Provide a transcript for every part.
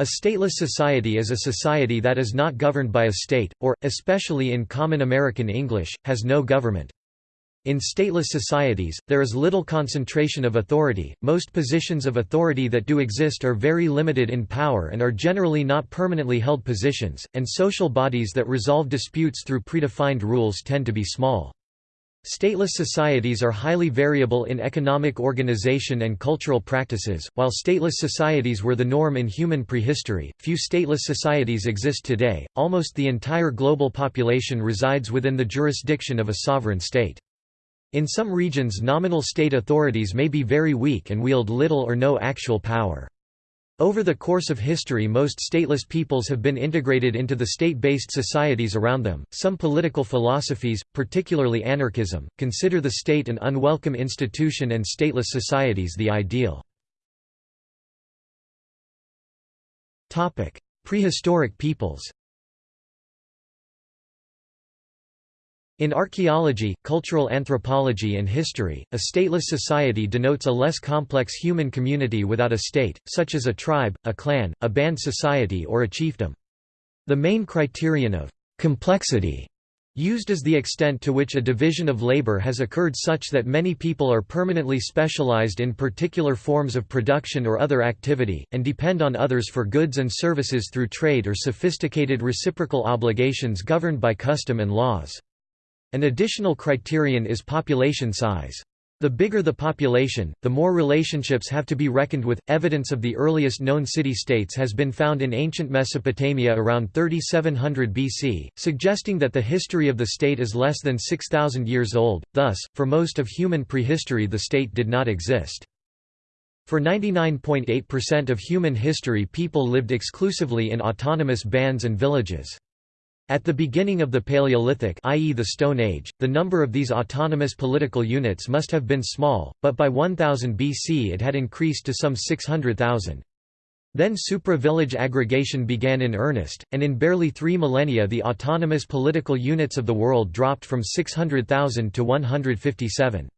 A stateless society is a society that is not governed by a state, or, especially in common American English, has no government. In stateless societies, there is little concentration of authority, most positions of authority that do exist are very limited in power and are generally not permanently held positions, and social bodies that resolve disputes through predefined rules tend to be small. Stateless societies are highly variable in economic organization and cultural practices. While stateless societies were the norm in human prehistory, few stateless societies exist today. Almost the entire global population resides within the jurisdiction of a sovereign state. In some regions nominal state authorities may be very weak and wield little or no actual power. Over the course of history most stateless peoples have been integrated into the state-based societies around them. Some political philosophies, particularly anarchism, consider the state an unwelcome institution and stateless societies the ideal. Topic: Prehistoric peoples. In archaeology, cultural anthropology and history, a stateless society denotes a less complex human community without a state, such as a tribe, a clan, a band society or a chiefdom. The main criterion of «complexity» used is the extent to which a division of labor has occurred such that many people are permanently specialized in particular forms of production or other activity, and depend on others for goods and services through trade or sophisticated reciprocal obligations governed by custom and laws. An additional criterion is population size. The bigger the population, the more relationships have to be reckoned with. Evidence of the earliest known city-states has been found in ancient Mesopotamia around 3700 BC, suggesting that the history of the state is less than 6000 years old. Thus, for most of human prehistory the state did not exist. For 99.8% of human history people lived exclusively in autonomous bands and villages. At the beginning of the Paleolithic i.e. the Stone Age, the number of these autonomous political units must have been small, but by 1000 BC it had increased to some 600,000. Then supra-village aggregation began in earnest, and in barely three millennia the autonomous political units of the world dropped from 600,000 to 157.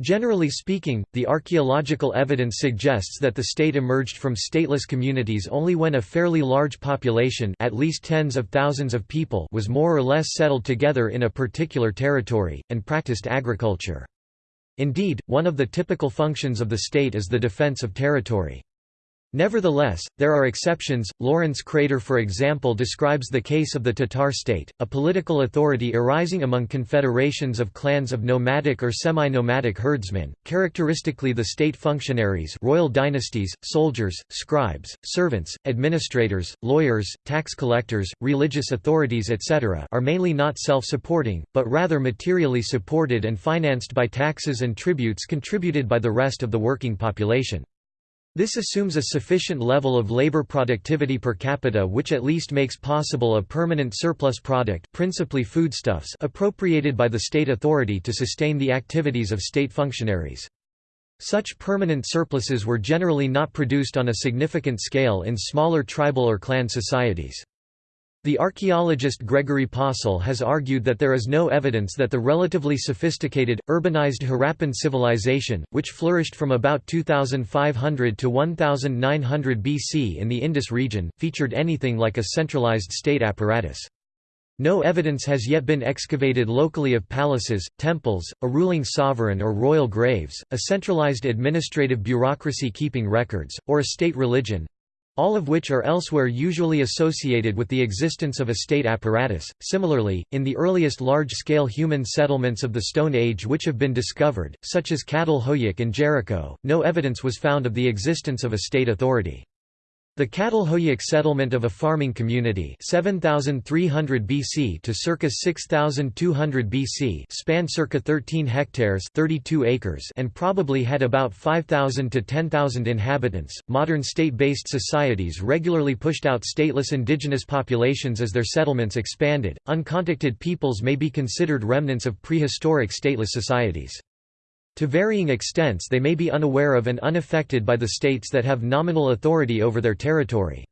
Generally speaking, the archaeological evidence suggests that the state emerged from stateless communities only when a fairly large population at least tens of thousands of people was more or less settled together in a particular territory, and practiced agriculture. Indeed, one of the typical functions of the state is the defense of territory. Nevertheless, there are exceptions. Lawrence Krader, for example, describes the case of the Tatar state, a political authority arising among confederations of clans of nomadic or semi-nomadic herdsmen. Characteristically, the state functionaries, royal dynasties, soldiers, scribes, servants, administrators, lawyers, tax collectors, religious authorities, etc., are mainly not self-supporting, but rather materially supported and financed by taxes and tributes contributed by the rest of the working population. This assumes a sufficient level of labor productivity per capita which at least makes possible a permanent surplus product principally foodstuffs appropriated by the state authority to sustain the activities of state functionaries. Such permanent surpluses were generally not produced on a significant scale in smaller tribal or clan societies. The archaeologist Gregory Possehl has argued that there is no evidence that the relatively sophisticated, urbanized Harappan civilization, which flourished from about 2500 to 1900 BC in the Indus region, featured anything like a centralized state apparatus. No evidence has yet been excavated locally of palaces, temples, a ruling sovereign or royal graves, a centralized administrative bureaucracy keeping records, or a state religion, all of which are elsewhere usually associated with the existence of a state apparatus. Similarly, in the earliest large-scale human settlements of the Stone Age which have been discovered, such as Çatalhöyük and Jericho, no evidence was found of the existence of a state authority. The Çatalhöyük settlement of a farming community 7300 BC to circa 6200 BC spanned circa 13 hectares 32 acres and probably had about 5000 to 10,000 inhabitants. Modern state-based societies regularly pushed out stateless indigenous populations as their settlements expanded. Uncontacted peoples may be considered remnants of prehistoric stateless societies. To varying extents they may be unaware of and unaffected by the states that have nominal authority over their territory.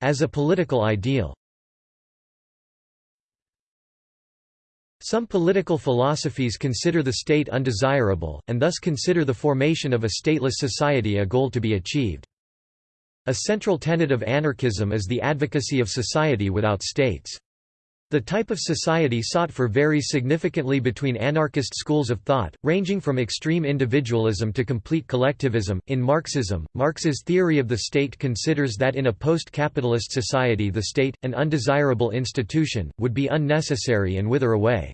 As a political ideal Some political philosophies consider the state undesirable, and thus consider the formation of a stateless society a goal to be achieved. A central tenet of anarchism is the advocacy of society without states. The type of society sought for varies significantly between anarchist schools of thought, ranging from extreme individualism to complete collectivism. In Marxism, Marx's theory of the state considers that in a post capitalist society the state, an undesirable institution, would be unnecessary and wither away.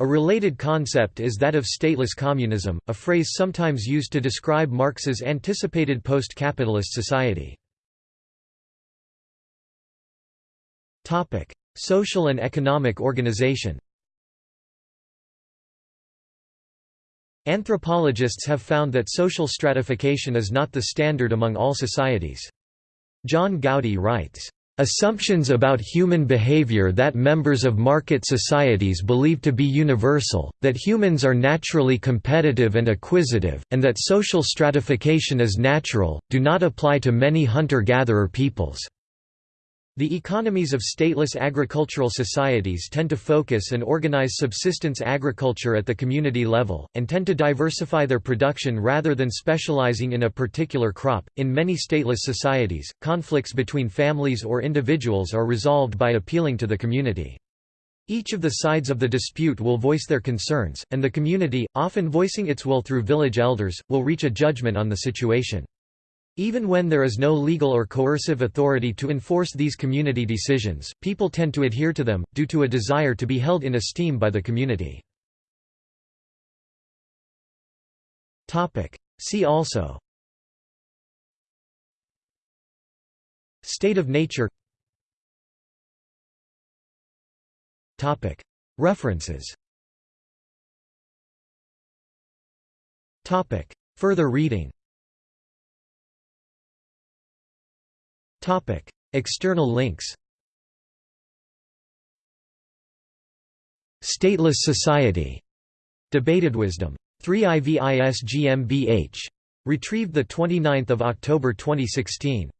A related concept is that of stateless communism, a phrase sometimes used to describe Marx's anticipated post capitalist society. Social and economic organization Anthropologists have found that social stratification is not the standard among all societies. John Gowdy writes, Assumptions about human behavior that members of market societies believe to be universal, that humans are naturally competitive and acquisitive, and that social stratification is natural, do not apply to many hunter-gatherer peoples. The economies of stateless agricultural societies tend to focus and organize subsistence agriculture at the community level, and tend to diversify their production rather than specializing in a particular crop. In many stateless societies, conflicts between families or individuals are resolved by appealing to the community. Each of the sides of the dispute will voice their concerns, and the community, often voicing its will through village elders, will reach a judgment on the situation. Even when there is no legal or coercive authority to enforce these community decisions, people tend to adhere to them, due to a desire to be held in esteem by the community. See also. State of nature. References. Further reading External links Stateless Society. Debated Wisdom. 3 IVIS GmbH. Retrieved 29 October 2016.